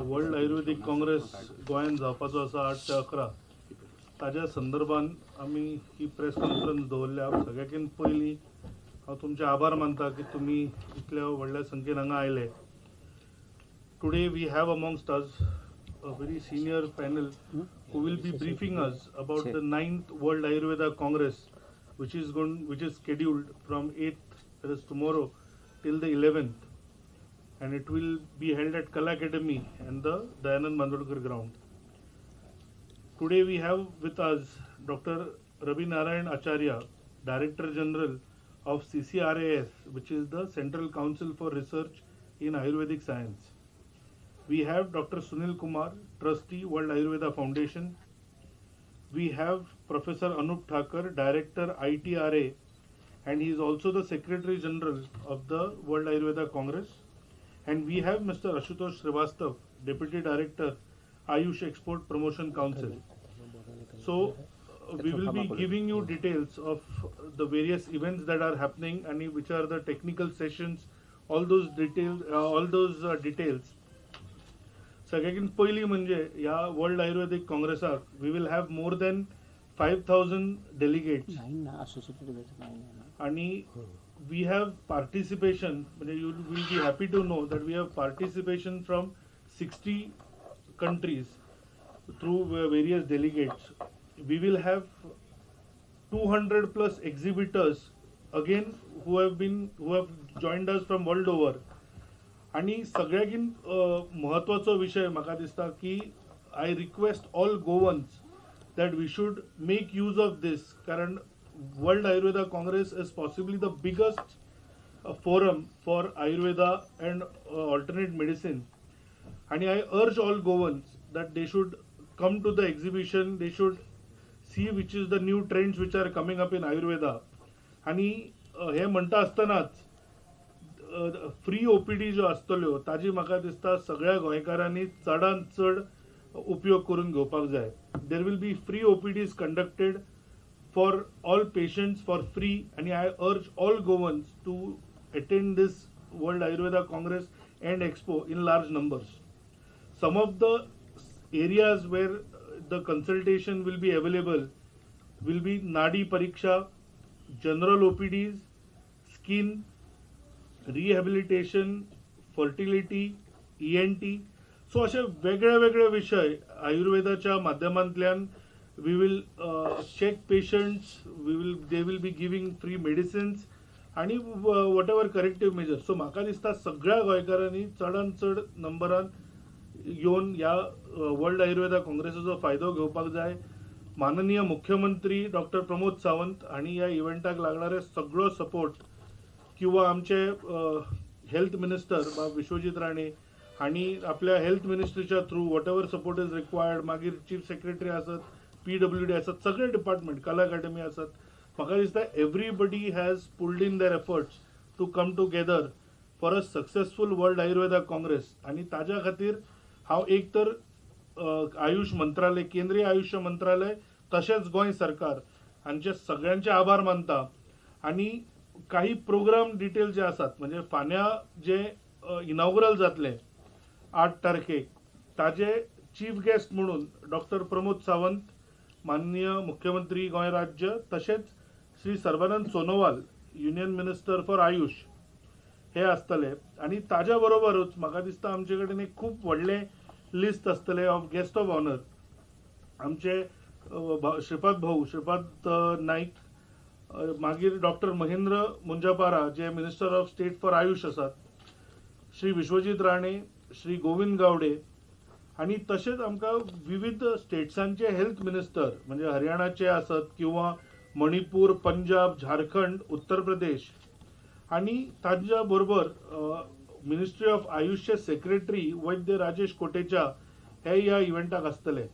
World ayurvedic Congress गोंयांत जावपाचो आसा आठ ते अकरा. ताज्या संदर्भान आमी ही प्रेस कॉन्फरन्स दवरल्या सगळ्याकीन पयलीं हांव तुमचे आभार मानता की तुमी इतल्या व्हडल्या संख्येन हांगा आयले. Today we have amongst us a very senior panel who will be briefing us about the ninth World Ayurveda Congress which is going, which is scheduled from 8th, that is tomorrow, till the 11th, and it will be held at Kala Academy and the Dayanand Bandodkar ground. Today we have with us Dr. Ravi Narayan Acharya, Director General of CCRAS, which is the Central Council for Research in Ayurvedic Science. We have Dr. Sunil Kumar, Trustee, World Ayurveda Foundation. We have Professor Anup Thakar, Director, ITRA, and he is also the Secretary General of the World Ayurveda Congress. And we have Mr. Ashutosh Srivastav, Deputy Director, Ayush Export Promotion Council. So, uh, we will be giving you details of the various events that are happening and which are the technical sessions, all those details, uh, all those uh, details. सगळ्याकीन पयलीं म्हणजे ह्या World Ayurvedic काँग्रेसाक we will have more than five thousand delegates आणि we have participation, you will be happy to know that we have participation from 60 countries through various delegates. We will have 200 plus exhibitors again who have been who have joined us from world over आणि सगळ्याकीन महत्वाचो विशय म्हाका दिसता की I request all Goans that we should make use of this कारण World Ayurveda Congress is possibly the biggest uh, forum for Ayurveda and uh, alternate medicine. And I urge all Govans that they should come to the exhibition, they should see which is the new trends which are coming up in Ayurveda. आणि हे म्हणटा आसतनाच free OPD ज्यो आसतल्यो ताजी म्हाका दिसता सगळ्या गोंयकारांनी चडांत चड उपयोग करून घेवपाक जाय there will be free OPDs conducted for all patients for free and I urge all governments to attend this World Ayurveda Congress and Expo in large numbers. Some of the areas where the consultation will be available will be Nadi Pariksha, general OPDs, skin, rehabilitation fertility E N T so असे वेगळे वेगळे विषय आयुर्वेदाच्या माध्यमांतल्यान we will check patients we will they will be giving free medicines आणि whatever corrective measures so म्हाका दिसता सगळ्या गोंयकारांनी चडांत चड नंबरान येवन ह्या वर्ल्ड आयुर्वेदा काँग्रेसीचो फायदो घेवपाक जाय माननीय मुख्यमंत्री डॉक्टर प्रमोद सावंत हांणी ह्या इव्हेंटाक लागणारे सगळो सपोर्ट किंवा आमचे uh, हेल्थ मिनिस्टर बा विश्वजीत राणे हांणी आपल्या health मिनिस्ट्रीच्या through whatever support is required मागीर चीफ सेक्रेटरी आसत पी डब्ल्यू डी आसात सगळे डिपार्टमेंट कला अकॅडमी आसात म्हाका दिसता everybody has pulled in their efforts to come together for a successful World Ayurveda Congress आणि ताज्या खातीर हांव एक तर आयुष मंत्रालय केंद्रीय आयुष मंत्रालय तशेंच गोंय सरकार हांचे सगळ्यांचे आभार मानता. आणि काही प्रोग्राम डिटेल जे आसात म्हणजे फाल्यां जे इनॉग्रल जातले आठ तारखेक ताजे चीफ गेस्ट म्हणून डॉक्टर प्रमोद सावंत माननीय मुख्यमंत्री गोंय राज्य तशेंच Shri Sarbananda Sonowal union minister for Ayush हे आसतले. आणि ताज्या बरोबरूच म्हाका दिसता आमचे कडेन एक खूप व्हडले लिस्ट आसतले ऑफ गेस्ट ऑफ ऑनर आमचे श्रीपाद भाऊ श्रीपाद नाईक मागीर doctor Mahendra Munjapara J minister of state for Ayush आसात श्री विश्वजीत राणे श्री गोविंद गावडे आणि तसेच आमकां विविध स्टेट्सांचे हेल्थ मिनिस्टर म्हणजे हरियाणाचे आसत किंवा मणिपूर पंजाब झारखंड उत्तर प्रदेश आणि तांच्या बरोबर मिनिस्ट्री ऑफ आयुष्य सेक्रेटरी वैद्य राजेश कोटेचा हे ह्या इव्हेंटाक आसतले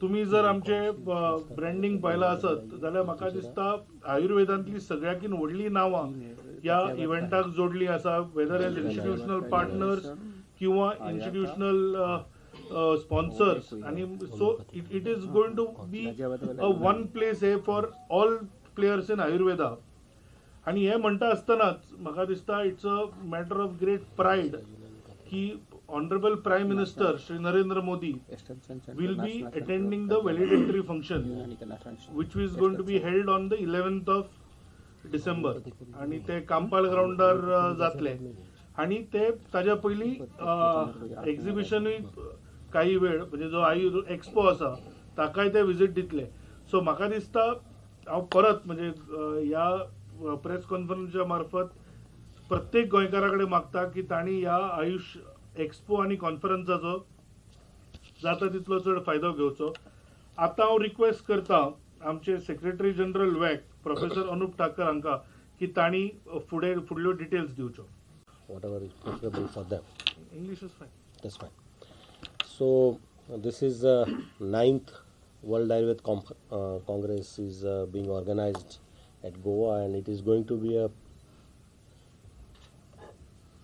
तुम्ही जर आमचे ब्रँडिंग पळयलां आसत जाल्यार म्हाका दिसता आयुर्वेदांतली सगळ्याकीन व्हडली नांवां ह्या इव्हेंटाक जोडली आसा वेदर एज इन्स्टिट्युशनल पार्टनर्स किंवा इन्स्टिट्यूशनल स्पॉन्सर्स आणि so it it is going to be one place hey for all players in Ayurveda आणि हे म्हणटा आसतनाच म्हाका दिसता it's a matter of great pride की honourable prime minister Shri Narendra Modi will be attending the valedictory function which is going to be held on the eleventh of December आणि ते कांपाळ ग्राउंडार जातले. आणि ते ताज्या पहिली एक्झिबिशनूय काही वेळ म्हणजे जो आई एक्सपो आसा ताकाय ते विजीट दितले सो म्हाका दिसता हांव परत म्हणजे ह्या प्रेस कॉन्फरन्सच्या मार्फत प्रत्येक गोंयकारा कडेन मागता की तांणी ह्या आयुष एक्सपो आनी कॉन्फरन्साचो जाता तितलो चड फायदो घेवचो आतां हांव रिक्वेस्ट करता आमचे सेक्रेटरी जनरल वॅक प्रोफेसर अनुप ठाकर हांकां की तांणी फुडें फुडल्यो डिटेल्स दिवच्यो whatever is preferable for them. That's fine. So uh, this is uh, ninth World Ayurved Com- uh, Congress is being organized at Goa, and it is going to be a.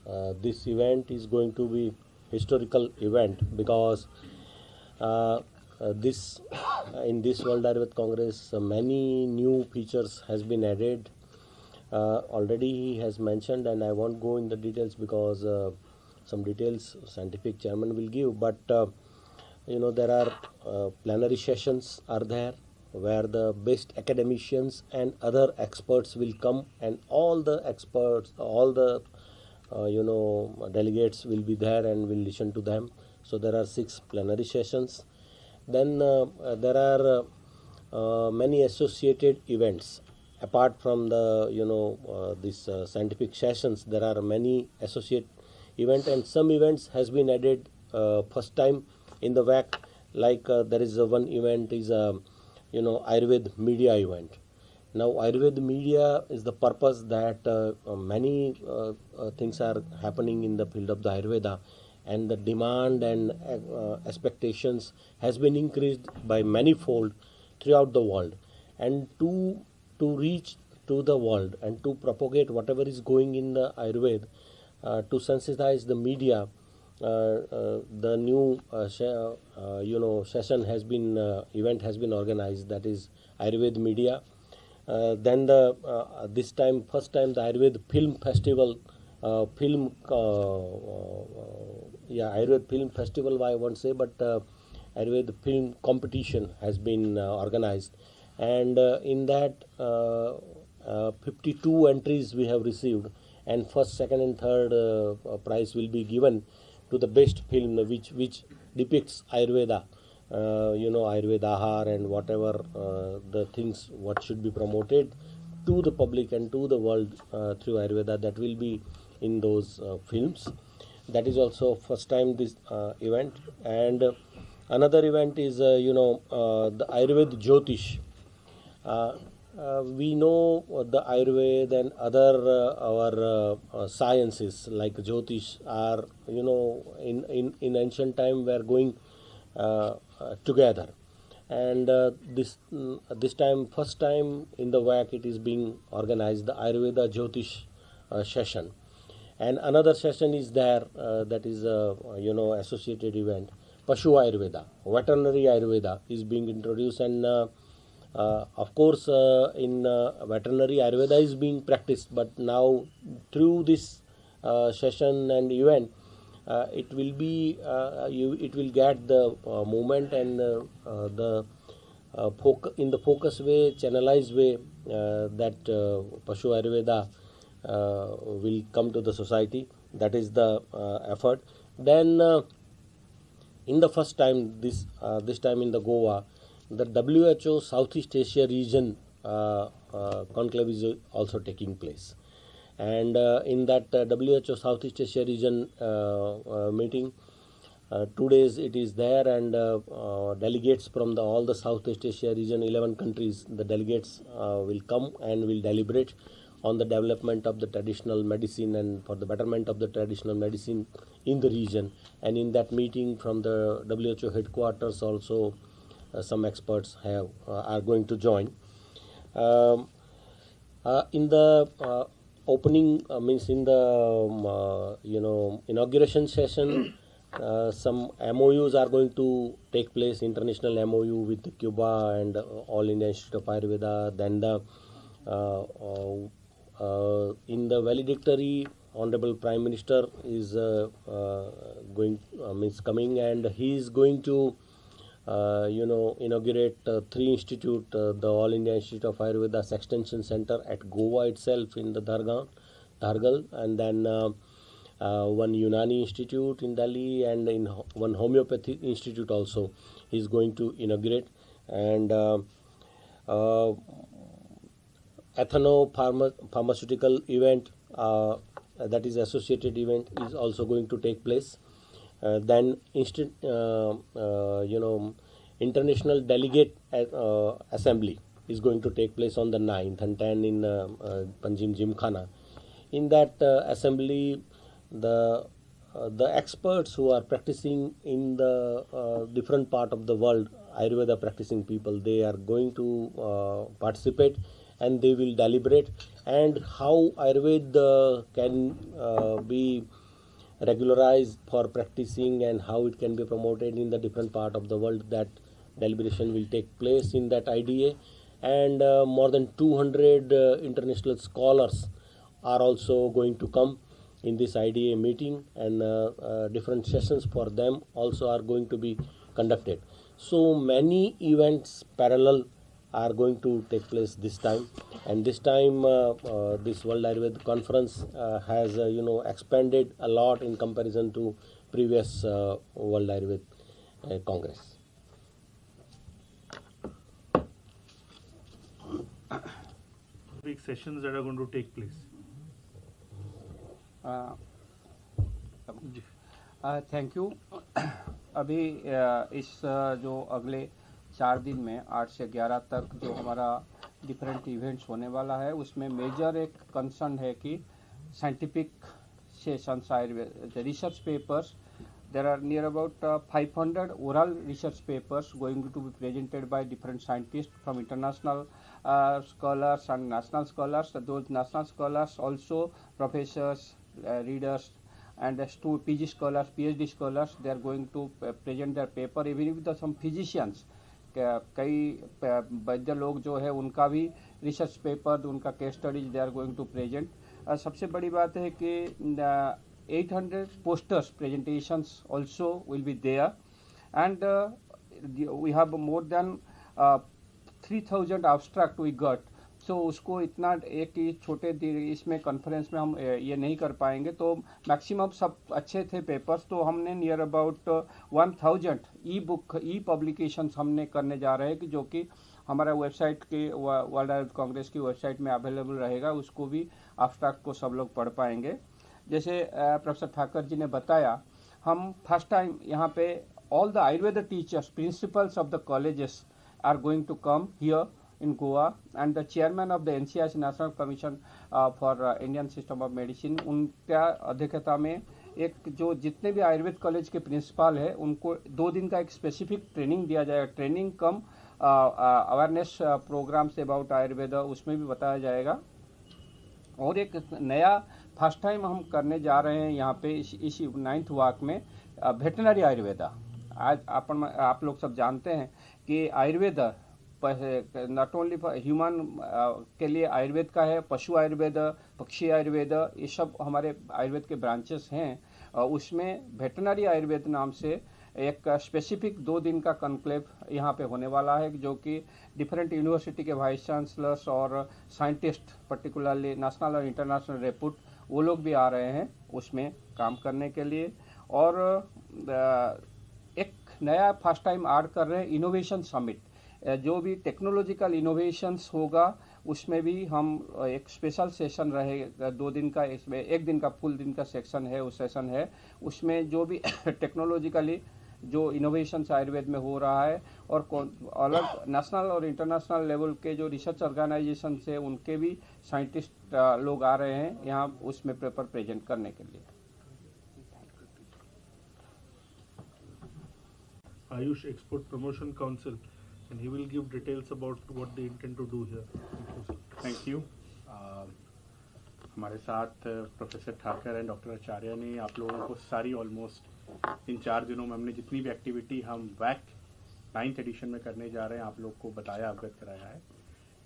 Uh, this event is going to be historical event because uh, uh, this in this World Ayurved Congress many new features has been added. Already he has mentioned, and I won't go in the details because some details scientific chairman will give. But uh, you know there are uh, plenary sessions are there where the best academicians and other experts will come, and all the experts, all the uh, you know delegates will be there and will listen to them. So there are six plenary sessions. Then uh, uh, there are uh, many associated events apart from the you know uh, scientific sessions there are many associate event and some events has been added uh, first time in the WAC like uh, there is one event is a you know Ayurved media event. Now Ayurved media is the purpose that uh, uh, many uh, uh, things are happening in the field of the Ayurveda and the demand and uh, expectations has been increased by manifold throughout the world. And to to reach to the world and to propagate whatever is going in the Ayurveda, uh, to sensitize the media. Uh, uh, the new uh, uh, you know session has been uh, event has been organized that is Ayurveda media. Uh, then the uh, this time first time the Ayurveda film festival uh, film uh, uh, yeah Ayurveda film festival I won't say but uh, Ayurveda film competition has been uh, organized and uh, in that uh, uh, 52 entries we have received and first second and third uh, uh, prize will be given to the best film which which depicts ayurveda. Uh, you know ayurveda ahar and whatever uh, the things what should be promoted to the public and to the world uh, through ayurveda that will be in those uh, films. That is also first time this event. And another event is you know the ayurveda jyotish uh, we know the Ayurveda and other uh, our uh, uh, sciences like Jyotish are you know in, in, in ancient time were going uh, uh, together. And this mm, this time first time in the WAC it is being organized the Ayurveda Jyotish session. And another session is there that is a you know associated event Pashu Ayurveda veterinary Ayurveda is being introduced and uh, of course, uh, in uh, veterinary Ayurveda is being practiced, but now through this uh, session and event, uh, it will be uh, you it will get the movement and the foc- in the focus way, channelized way that Pashu Ayurveda will come to the society. That is the effort. Then. In the first time this this time in the Goa, the WHO Southeast Asia region uh, uh, conclave is also taking place, and uh, in that WHO Southeast Asia region meeting, uh, two days it is there, and uh, uh, delegates from the, all the Southeast Asia region, 11 countries, the delegates will come and will deliberate on the development of the traditional medicine and for the betterment of the traditional medicine in the region. And in that meeting from the WHO headquarters, also some experts have uh, are going to join. Um, uh, in the uh, opening uh, means in the um, uh, you know inauguration session uh, some MOUs are going to take place international MOU with Cuba and uh, All India Institute of Ayurveda then the uh, uh, uh, in the valedictory honorable prime minister is uh, uh, going uh, means coming and he is going to uh, you know inaugurate uh, three institute uh, the all india institute of ayurveda extension center at goa itself in the dhargaon dhargal and then uh, uh, one unani institute in delhi and in ho- one homeopathy institute also is going to inaugurate. And uh, ethno pharma- pharmaceutical event that is associated event is also going to take place uh, then uh, uh, you know international delegate uh, assembly is going to take place on the 9th and 10th in Panjim Gymkhana. In that assembly the uh, the experts who are practicing in the uh, different part of the world ayurveda practicing people they are going to uh, participate and they will deliberate. And how ayurveda can be regularized for practicing and how it can be promoted in the different part of the world that deliberation will take place in that IDA and uh, more than 200 uh, international scholars are also going to come in this IDA meeting and uh, uh, different sessions for them also are going to be conducted. So many events parallel are going to take place this time and this time uh, uh, this world ayurveda conference uh, has uh, you know expanded a lot in comparison to previous uh, world ayurveda uh, congress big sessions that are going to take place. Thank you अभी अ, इस अ, जो अगले चार दिन में, आठ से ग्यारह तक जो हमारा डिफरेंट इवेंट्स होने वाला है, उसमें मेजर एक कंसर्न है कि साइंटिफिक से Ayurveda research papers there are near about five hundred oral research papers going to be presented by different scientist from international scholars and national scholars though national scholars also professors readers and P G scholars P H D scholars they are going to present their paper even with some physicians कई वैद्य लोग जो है, उनका भी research paper उनका case studies they are going to present सबसे बड़ी बात है कि 800 posters presentations also will be there and we have more than three thousand abstract we got so उसको इतना एक छोटे इसमें कॉन्फ्रेंस में हम ये नहीं कर पाएँगे। तो मैक्सिमम सब अच्छे थे पेपर्स तो हमने near about one thousand E book E publications हमने करने जा रहे हैं कि जो कि हमारा वेबसाइट के वर्ल्ड आयुर्वेद कांग्रेस की वेबसाइट में अवेलेबल रहेगा, उसको भी abstract को सब लोग पढ़ पाएँगे। जैसे प्रोफेसर ठाकर जी ने बताया, हम फ़र्स्ट टाइम यहाँ पे all the Ayurveda teachers principals of the colleges are going to come here in Goa and the chairman of the NCIC National Commission uh, for uh, Indian System of Medicine उनका अध्यक्षता में एक जो जितने भी Ayurveda college के principal है उनको दो दिन का एक स्पेसिफिक ट्रेनिंग दिया जाएगा। Training cum awareness programmes about Ayurveda उसमें भी बताया जाएगा। और एक नया फ़र्स्ट टाइम हम करने जा रहे हैं यहाँ पे इस इस नाइन्थ वाक में वेटनरी आयुर्वेदा। आज अपन आप लोग सब जानते हैं कि आयुर्वेद नॉट ओनली ह्यूमन के लिए आयुर्वेद का है, पशु आयुर्वेद, पक्षी आयुर्वेद, ये सब हमारे आयुर्वेद के ब्रांचेस हैं। उसमें वेटनरी आयुर्वेद नाम से एक स्पेसिफिक दो दिन का कॉन्क्लेव यहाँ पे होने वाला है, जो कि डिफरेंट यूनिवर्सिटी के वाइस चांसलर्स और साइंटिस्ट पर्टिकुलरली नेशनल और इंटरनेशनल रेपुट वो लोग भी आ रहे हैं उसमें काम करने के लिए। और एक नया फ़र्स्ट टाइम ऐड कर रहे हैं इनोवेशन समिट जो भी टेक्नोलॉजिकल इनोवेशंस होगा उसमें भी हम एक स्पेशल सेशन रहे दो दिन का इसमें एक दिन का फुल दिन का सेक्शन है उस सेशन है। उसमें जो भी टेक्नोलॉजिकली जो इनोवेशंस आयुर्वेद में हो रहा है और अलग नेशनल और इंटरनेशनल लेवल के जो रिसर्च ऑर्गेनाइजेशन है उनके भी साइंटिस्ट लोग आ रहे हैं यहाँ उसमें पेपर प्रेजेंट करने के लिए। Ayush export promotion Council, and he will give details about what they intend to do here. Thank you, you हमारे साथ professor Thakar and doctor Acharya ने आप लोगों को सारी ऑलमोस्ट इन चार दिनों में हमने जितनी भी एक्टिविटी हम वैक नाइन्थ एडिशन में करने जा रहे हैं आप लोग को बताया अवगत कराया है।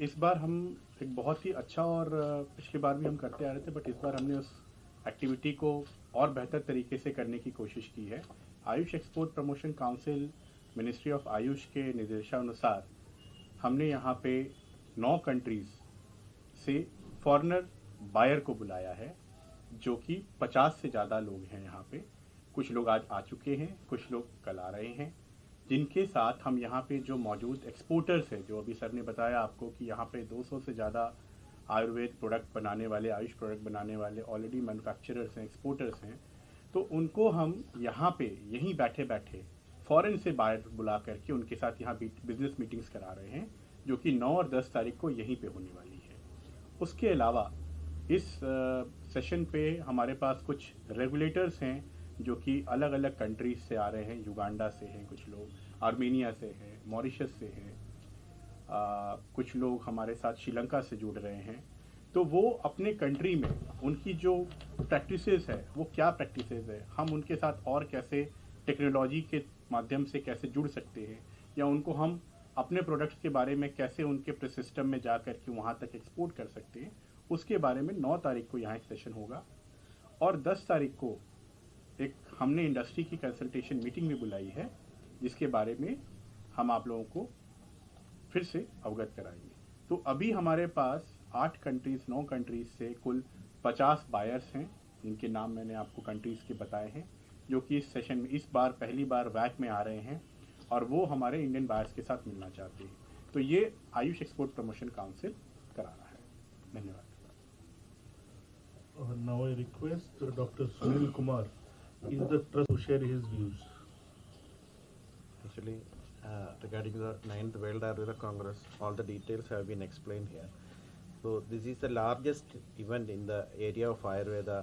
इस बार हम एक बहुत ही अच्छा और पिछली बार भी हम करते आ रहे थे बट इस बार हमने उस एक्टिविटी को और बेहतर तरीके से करने की कोशिश की है। Ayush export promotion council ministry of Ayush के निर्देशानुसार हमने यहाँ पे नौ कंट्रीज़ से फॉरेनर बायर को बुलाया है, जो कि 50 से ज़्यादा लोग हैं यहाँ पे। कुछ लोग आज आ चुके हैं, कुछ लोग कल आ रहे हैं। जिनके साथ हम यहाँ पे जो मौजूद एक्सपोर्टर्स हैं, जो अभी सर ने बताया आपको कि यहाँ पे 200 से ज़्यादा आयुर्वेद प्रोडक्ट बनाने वाले, आयुष प्रोडक्ट बनाने वाले ऑलरेडी मैन्युफैक्चरर्स हैं एक्सपोर्टर्स हैं तो उनको हम यहाँ पे यहीं बैठे बैठे फॉरेन से बाहर बुला करके उनके साथ यहाँ बिज़नेस मीटिंग्स करा रहे हैं, जो कि 9 और 10 तारीख को यहीं पे होने वाली है। उसके अलावा इस सेशन पे हमारे पास कुछ रेगुलेटर्स हैं, जो कि अलग अलग कंट्रीज़ से आ रहे हैं युगांडा से हैं कुछ लोग आर्मेनिया से हैं मॉरिशस से हैं कुछ लोग हमारे साथ श्रीलंका से जुड़ रहे हैं। तो वो अपने कंट्री में, उनकी जो प्रैक्टिसेस है, वो क्या प्रैक्टिसेस है, हम उनके साथ और कैसे टेक्नोलॉजी के माध्यम से कैसे जुड़ सकते हैं, या उनको हम अपने प्रोडक्ट्स के बारे में कैसे उनके सिस्टम में जा कर के वहाँ तक एक्सपोर्ट कर सकते हैं, उसके बारे में 9 तारीख को यहाँ एक सेशन होगा। और 10 तारीख को एक हमने इंडस्ट्री की कंसल्टेशन मीटिंग भी बुलाई है, जिसके बारे में हम आप लोगों को फिर से अवगत कराएँगे। तो अभी हमारे पास आठ कंट्रीज़ नौ कंट्रीज़ से कुल पचास बायर्स हैं जिनके नाम मैंने आपको कंट्रीज़ के बताए हैं। जो कि इस सेशन में इस बार पहली बार वैक में आ रहे हैं और वो हमारे इंडियन बायर्स के साथ मिलना चाहते हैं। तो ये आयुष एक्सपोर्ट प्रमोशन काउंसिल करा रहा है। धन्यवाद। Request doctor Sunil Kumar is the trust share his views actually regarding the ninth World Ayurveda Congress all the details have been explain here so this is the largest event in the area of Ayurveda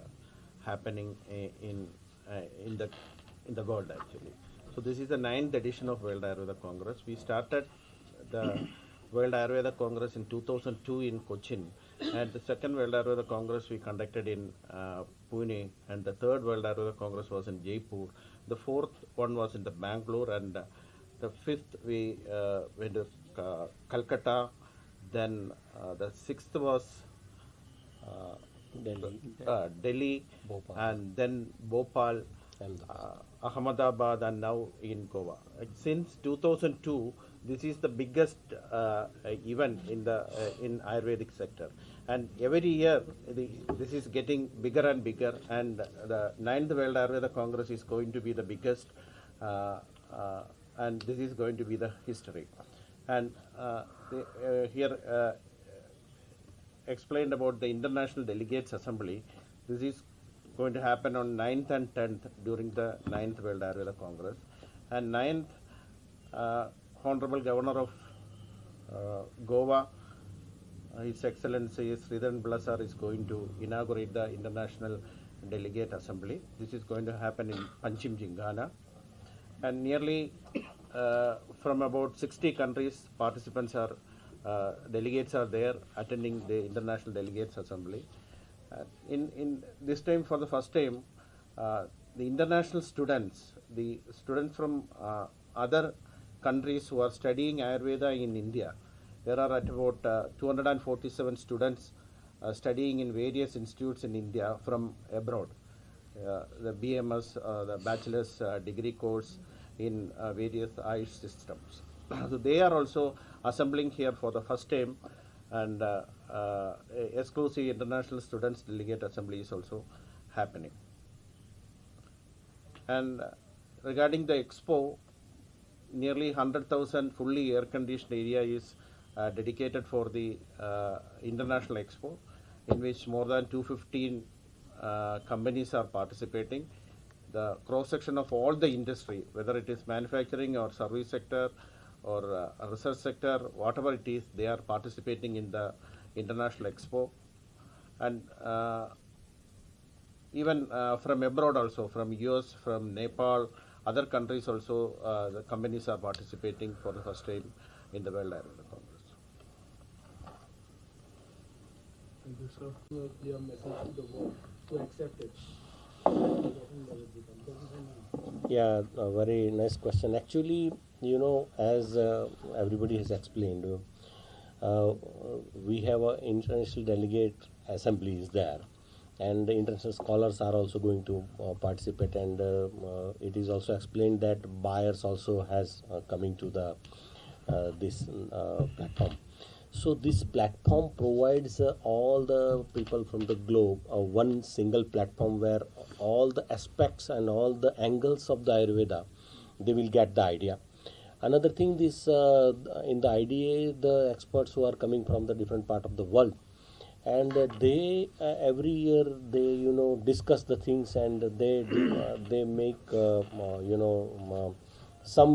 happening in in the in the world actually. So this is the ninth edition of World Ayurveda Congress. We started the World Ayurveda Congress in 2002 in Cochin, and the second World Ayurveda Congress we conducted in uh, Pune, and the third World Ayurveda Congress was in Jaipur. The fourth one was in the Bangalore, and uh, the fifth we uh, went to uh, Calcutta. Then uh, the sixth was uh, Delhi. uh, Delhi, Bhopal. and then Bhopal, Ahmedabad. uh, Ahmedabad, and now in Goa. Uh, Since 2002, this is the biggest uh, uh, event in the uh, in Ayurvedic sector, and every year the, this is getting bigger and bigger. And the ninth World Ayurveda Congress is going to be the biggest, uh, uh, and this is going to be the history. And uh, the, uh, here. Explained about the International Delegates Assembly. This is going to happen on 9th and 10th during the 9th World Ayurveda Congress. And 9th, uh, Honorable Governor of uh, Goa, uh, His Excellency Sreedharan Pillai is going to inaugurate the International Delegate Assembly. This is going to happen in Panjim Gymkhana. And nearly uh, from about 60 countries, participants are, uh, delegates are there attending the International Delegates Assembly. Uh, in, in this time, for the first time, uh, the international students, the students from uh, other countries who are studying Ayurveda in India, there are at about uh, 247 students studying in various institutes in India from abroad. The BMS, the bachelor's degree course in various Ayush systems. so they are also assembling here for the first time, and uh, uh, exclusive international students delegate assembly is also happening. And uh, regarding the expo, nearly 100,000 fully air-conditioned area is uh, dedicated for the uh, international expo, in which more than 215 uh, companies are participating. The cross-section of all the industry, whether it is manufacturing or service sector or uh, research sector, whatever it is, they are participating in the international expo. And uh, even uh, from abroad also, from US, from Nepal, other countries also, uh, the companies are participating for the first time in the World Ayurveda Congress. Thank you, sir. your, your message to the world to accept it. Yeah, a very nice question. Actually, you know, as uh, everybody has explained, uh, we have an international delegate assemblies there, and the international scholars are also going to uh, participate. And uh, uh, it is also explained that buyers also has coming to the this platform. So this platform provides uh, all the people from the globe uh, one single platform where all the aspects and all the angles of the ayurveda they will get the idea another thing this uh, in the IDA the experts who are coming from the different part of the world and they uh, every year they you know discuss the things and they uh, they make you know um, some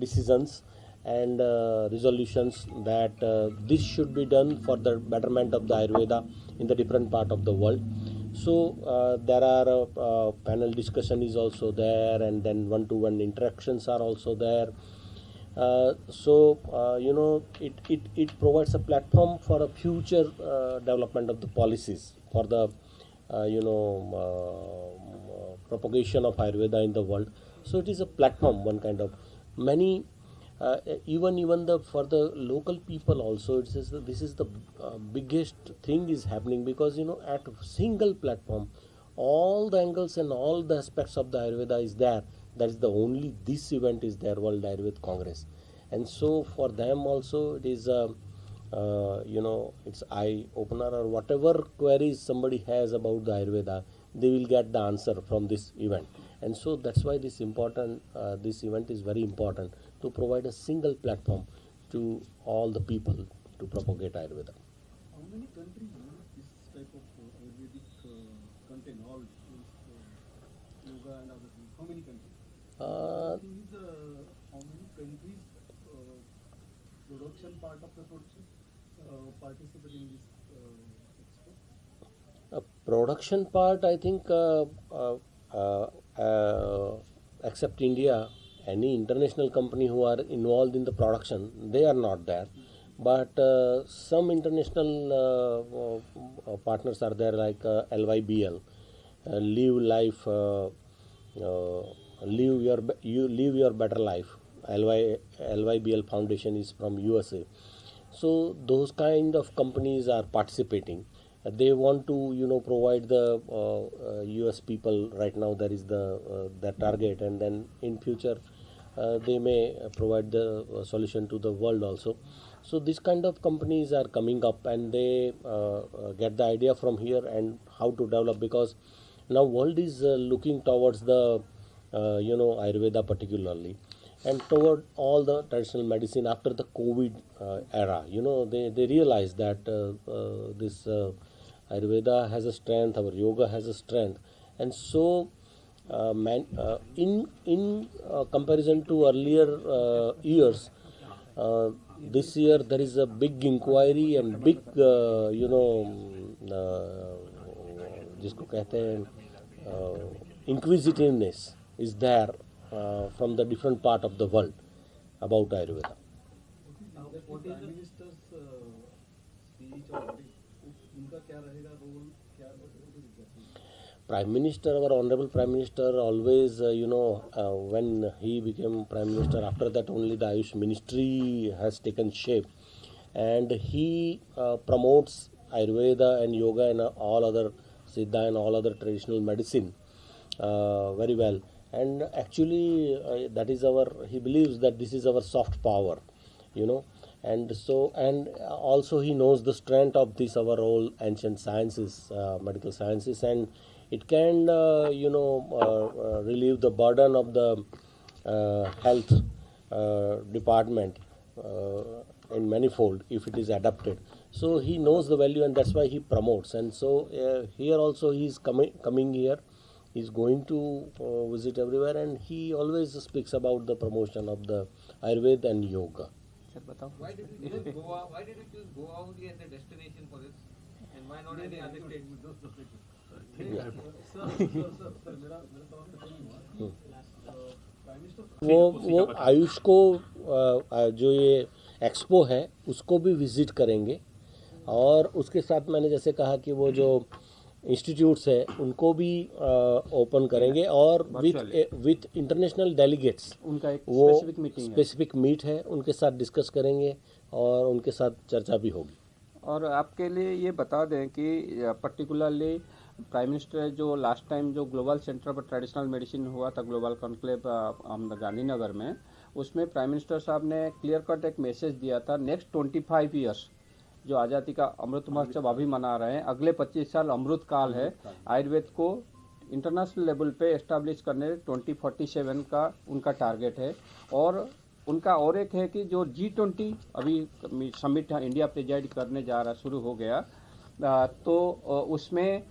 decisions and uh, resolutions that uh, this should be done for the betterment of the ayurveda in the different part of the world. So uh, there are panel discussion is also there and then one to one interactions are also there so uh, you know it, it, it provides a platform for a future uh, development of the policies for the uh, you know uh, propagation of ayurveda in the world. So it is a platform one kind of. Many uh, even even the for the local people also it the, this is the uh, biggest thing is happening because you know at single platform all the angles and all the aspects of the ayurveda is there that is the only this event is there world ayurveda congress and so for them also it is a uh, you know it's eye opener or whatever queries somebody has about the ayurveda they will get the answer from this event and so that's why this important uh, this event is very important to provide a single platform to all the people to propagate ayurveda How many countries this type of uh, Ayurvedic uh, content, all uh, yoga and other things? How many countries? Uh, uh, how many countries production part of the production uh, participate in this production part, I think, uh, uh, except India, any international company who are involved in the production, they are not there. But some international partners are there, like LYBL, Live Life, Live Your You Live Your Better Life. LY, LYBL Foundation is from USA so those kind of companies are participating. Uh, they want to you know provide the uh, uh, us people right now there is the uh, the target and then in future uh, they may uh, provide the uh, solution to the world also. So this kind of companies are coming up and they uh, uh, get the idea from here and how to develop because now world is uh, looking towards the uh, you know ayurveda particularly and toward all the traditional medicine after the covid uh, era you know they, they realize that uh, uh, this uh, ayurveda has a strength our yoga has a strength and so uh, man, uh, in in uh, comparison to earlier uh, years uh, this year there is a big inquiry and big uh, you know uh, जिसको कहते हैं inquisitiveness is there uh, from the different part of the world about Ayurveda. Now, what is the minister's uh, speech or what is, उनका क्या रहेगा role क्या what is it? Prime Minister, our Honorable Prime Minister, always, uh, you know, uh, when he became Prime Minister, after that only the Ayush Ministry has taken shape. And he uh, promotes Ayurveda and Yoga and uh, all other Siddha and all other traditional medicine uh, very well. And actually, uh, that is our, he believes that this is our soft power, you know. And so, and also he knows the strength of this our old ancient sciences, uh, medical sciences, and it can, uh, you know, uh, uh, relieve the burden of the uh, health department in manifold if it is adapted. So he knows the value, and that's why he promotes. And so here also he is coming coming here. He's going to uh, visit everywhere, and he always speaks about the promotion of the Ayurveda and yoga. Sir बताओ Why did you choose Goa? Why did you choose Goa only as a destination for this? And why not any other नहीं हुआ prime minister वो वो आयुष को अ, अ, जो ये expo है उसको भी विज़िट करेंगे और उसके साथ मैंने जैसे कहा कि वो जो इंस्टीट्यूट्स है उनको भी ओपन करेंगे और विथ विथ इंटरनेशनल डेलीगेट्स उनका एक वो स्पेसिफिक मीटिंग है। स्पेसिफिक मीट है उनके साथ डिस्कस करेंगे और उनके साथ चर्चा भी होगी। और आपके लिए ये बता दें कि पर्टिकुलरली प्राइम मिनिस्टर जो लास्ट टाइम जो ग्लोबल सेंटर पर ट्रेडिशनल मेडिसिन हुआ था ग्लोबल कॉन्क्लेव गांधीनगर में उसमें प्राइम मिनिस्टर साहब ने क्लियर कट एक मैसेज दिया था नेक्स्ट ट्वेंटी फाइव ईयर्स जो आज़ादी का अमृत महोत्सव अभी मना रहे हैं। अगले 25 साल अमृत काल है। आयुर्वेद को इंटरनेशनल लेवल पे एस्टेब्लिश करने 2047 का उनका टारगेट है। और उनका और एक है कि जो जी ट्वेंटी अभी समिट इंडिया प्रेजाइड करने जा रहा, शुरू हो गया। तो उसमें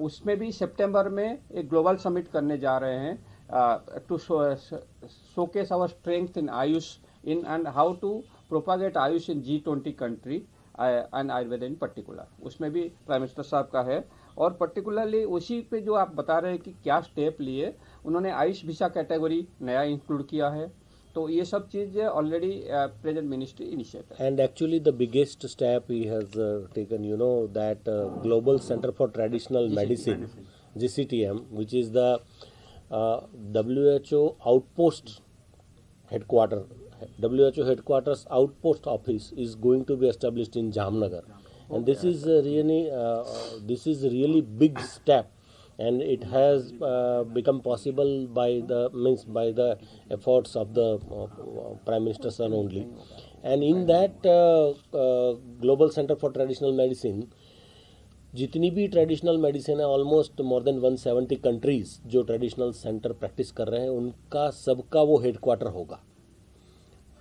उसमें भी सितंबर में एक ग्लोबल समिट करने जा रहे हैं। To showcase our strength in Ayush in and how to propagate Ayush in G twenty country and Ayurveda in particular उसमें भी प्राइम मिनिस्टर साहब का है। और पर्टिकुलरली उसी पे जो आप बता रहे हैं कि क्या स्टेप लिए उन्होंने आयुष भिसा कैटेगरी नया इंक्लूड किया है। तो ये सब चीज़ already present ministry initiate and actually the biggest step he has taken you know that global centre for traditional medicine G C T M which is the W H O outpost headquarter W H O headquarters out post office is going to be establish in Jamnagar and this is really this is really big step and it has become possible by the means by the efforts of the prime minister son only and in that global centre for traditional medicine जितनी भी traditional medicine है almost more than 170 countries जो traditional centre practice कर रहे हैं उनका सबका वो हेडक्वार्टर होगा।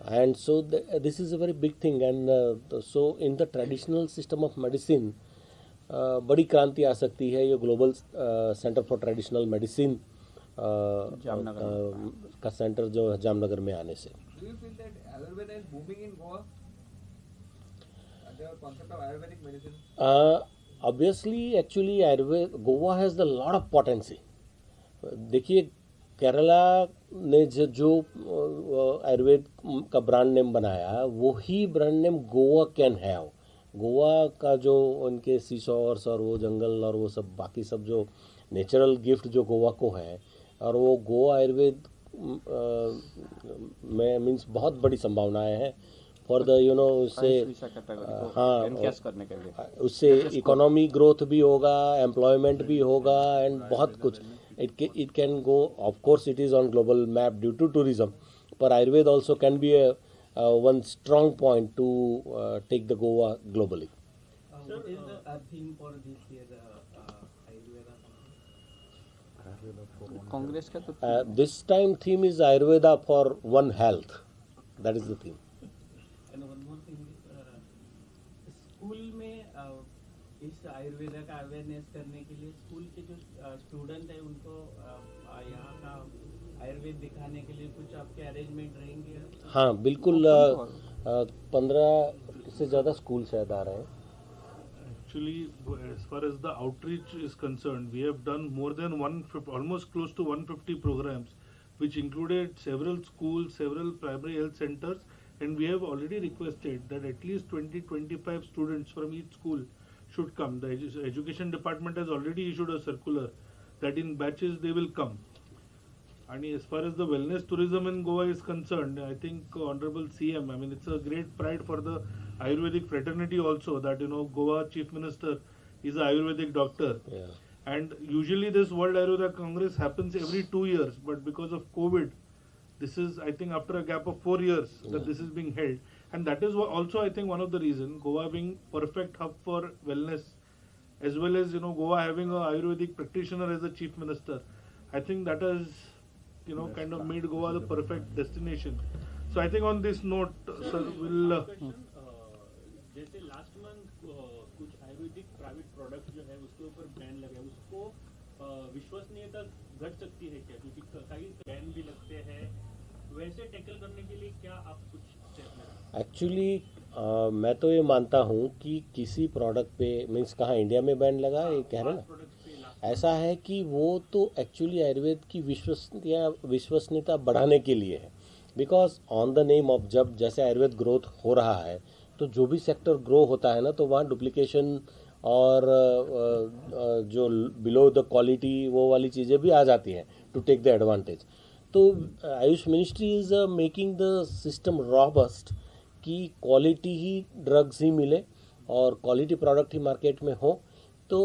and so the, this is a very big thing. And uh, so in the traditional system of medicine uh, बड़ी क्रांति आ सकती है ये global centre for traditional medicine का सेंटर जो है जामनगर में आने से obviously actually Ayurveda Goa has the lot of potency देखिए केरला ने जो आयुर्वेद का ब्रांड नेम बनाया वही brand name Goa can have. Goa का जो उनके सीसॉर्स और वो जंगल और वो सब बाकी सब जो नेचुरल गिफ्ट जो गोवा को है और वो गोवा आयुर्वेद में मीन्स बहुत बड़ी संभावनाएँ हैं। फॉर द यू नो उससे हाँ, करने के लिए। उससे इकोनॉमी ग्रोथ भी होगा एम्प्लॉयमेंट भी होगा एंड बहुत कुछ। It, it can go, of course, it is on global map due to tourism, but Ayurveda also can be a, one strong point to uh, take the Goa globally. Uh, what is the theme for this year, uh, uh, Ayurveda? Congress uh, this time theme is Ayurveda for One Health. That is the theme. इस आयुर्वेदा का awareness करने के लिए school के जो student है उनको uh, uh, यहाँ का आयुर्वेद दिखाने के लिए कुछ आपके अरेंजमेंट रहेंगे हाँ बिल्कुल पंद्रह से ज़्यादा स्कूल शायद आ रहे हैं Actually, as far as the outreach is concerned, we have done more than one, almost close to 150 programs, which included several schools, several primary health centers, and we have already requested that at least 20-25 students from each school should come. The edu- education department has already issued a circular that in batches they will come. And as far as the wellness tourism in Goa is concerned, I think Honorable CM, I mean, it's a great pride for the Ayurvedic fraternity also that, you know, Goa Chief Minister is a Ayurvedic doctor. Yeah. And usually this World Ayurveda Congress happens every two years, but because of COVID, this is, I think, after a gap of four years that this is being held And that is wha- also, I think, one of the reason Goa being perfect hub for wellness, as well as, you know, Goa having a Ayurvedic practitioner as a chief minister. I think that has, you know, kind of made Goa the perfect destination. So I think on this note, sir, we'll. Uh, जैसे last month कुछ Ayurvedic private product जो है उसके ऊपर ban लगे उसको uh, विश्वसनीयता घट सकती है क्या क्योंकि क- कई बैन भी लगते हैं वैसे टैकल करने के लिए क्या आप कुछ एक्चुअली मैं तो ये मानता हूँ कि किसी प्रोडक्ट पे मीन्स कहाँ इंडिया में बैन लगा, ये कह रहे हैं ना? ऐसा है कि वो तो एक्चुअली आयुर्वेद की विश्वसनीयता विश्वसनीयता बढ़ाने के लिए है। Because on the name of जब जैसे आयुर्वेद ग्रोथ हो रहा है तो जो भी सेक्टर ग्रो होता है ना तो वहाँ डुप्लीकेशन और जो बिलो द क्वालिटी वो वाली चीज़ें भी आ जाती हैं टू टेक द एडवांटेज तो AYUSH ministry is making the system robust कि क्वालिटी ही ड्रग्स ही मिले और क्वालिटी प्रोडक्ट ही मार्केट में हो तो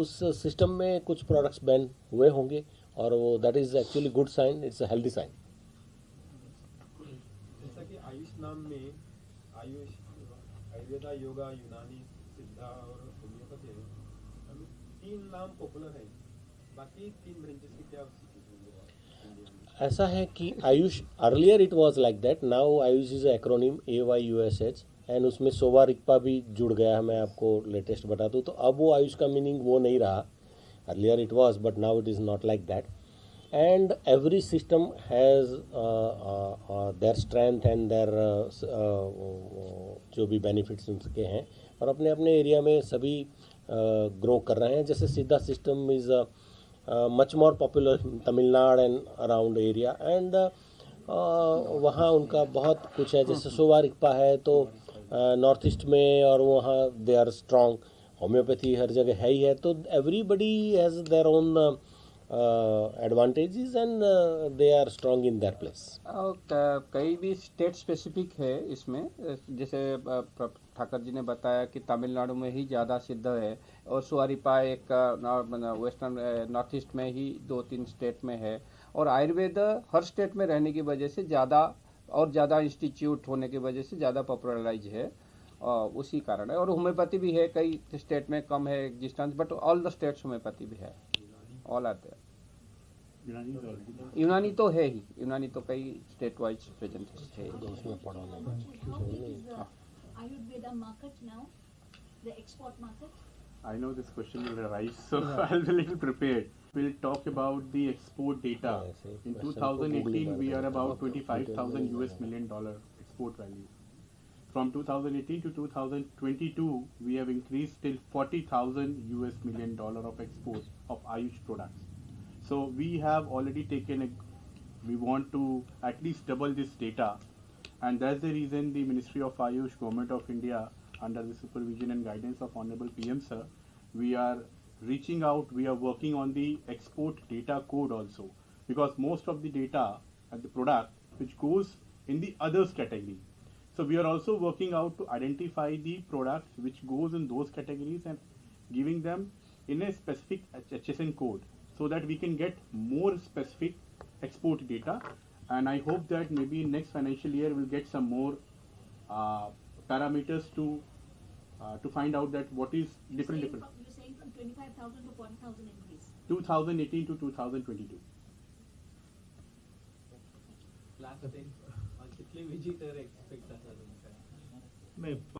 उस सिस्टम में कुछ प्रोडक्ट्स बैन हुए होंगे और वो that is actually good sign it's a healthy sign जैसा कि आयुष नाम में आयुष, आयुर्वेदा, योगा, यूनानी, सिद्धा और होम्योपैथी, तीन नाम पॉपुलर है। बाकी तीन ब्रांचेस की क्या situation है इंडिया में? ऐसा है कि AYUSH earlier it was like that now AYUSH is acronym A Y U S H and उसमें सोवा रिक्पा भी जुड़ गया है, मैं आपको लेटेस्ट बता दूँ। तो अब वो आयुष का मीनिंग वो नहीं रहा। Earlier it was but now it is not like that and every system has their strength and their जो भी बेनिफिट्स उनके हैं। और अपने अपने एरिया में सभी ग्रो कर रहे हैं। जैसे सीधा system is much more popular Tamil Nadu and around area and वहाँ उनका बहुत कुछ है जैसे सोवा रिक्पा है तो नॉर्थ ईस्ट में और वहाँ दे आर स्ट्रॉन्ग होम्योपैथी हर जगह है ही है तो everybody has their own advantages and they are strong in their place कई भी स्टेट स्पेसिफिक है इसमें जैसे प्र- ठाकर जी ने बताया कि तमिलनाडु में ही ज़्यादा सिद्ध है और सुअरिपा एक वेस्टर्न नॉर्थ ईस्ट में ही दो तीन स्टेट में है। और आयुर्वेद हर स्टेट में रहने की वजह से ज़्यादा और ज़्यादा इंस्टीट्यूट होने की वजह से ज़्यादा पॉपुलराइज है और उसी कारण है। और होम्योपैथी भी है कई स्टेट में कम है existence but all the states homeopathy भी है। All are there. Unani Unani तो है ही। यूनानी तो कई स्टेट वाइज प्रेजेंट है। Ayurveda market now, the export market? I know this question will arise, so yeah. I'll be a little prepared. We'll talk about the export data. In 2018, we are about 25,000 US million dollar export value. From 2018 to 2022, we have increased till 40,000 US million dollar of exports of Ayush products. So we have already taken a, we want to at least double this data and that's the reason the Ministry of Ayush, Government of India, under the supervision and guidance of Honorable PM Sir, we are reaching out, we are working on the export data code also. Because most of the data and the product which goes in the others category. So we are also working out to identify the products which goes in those categories and giving them in a specific HSN code so that we can get more specific export data And I hope that maybe next financial year we'll get some more uh, parameters to uh, to find out that what is You're different saying different. from- You're saying from twenty-five thousand to forty thousand increase. 2018 to 2022. Last time कितले visitor expect आसा तुमकां नाही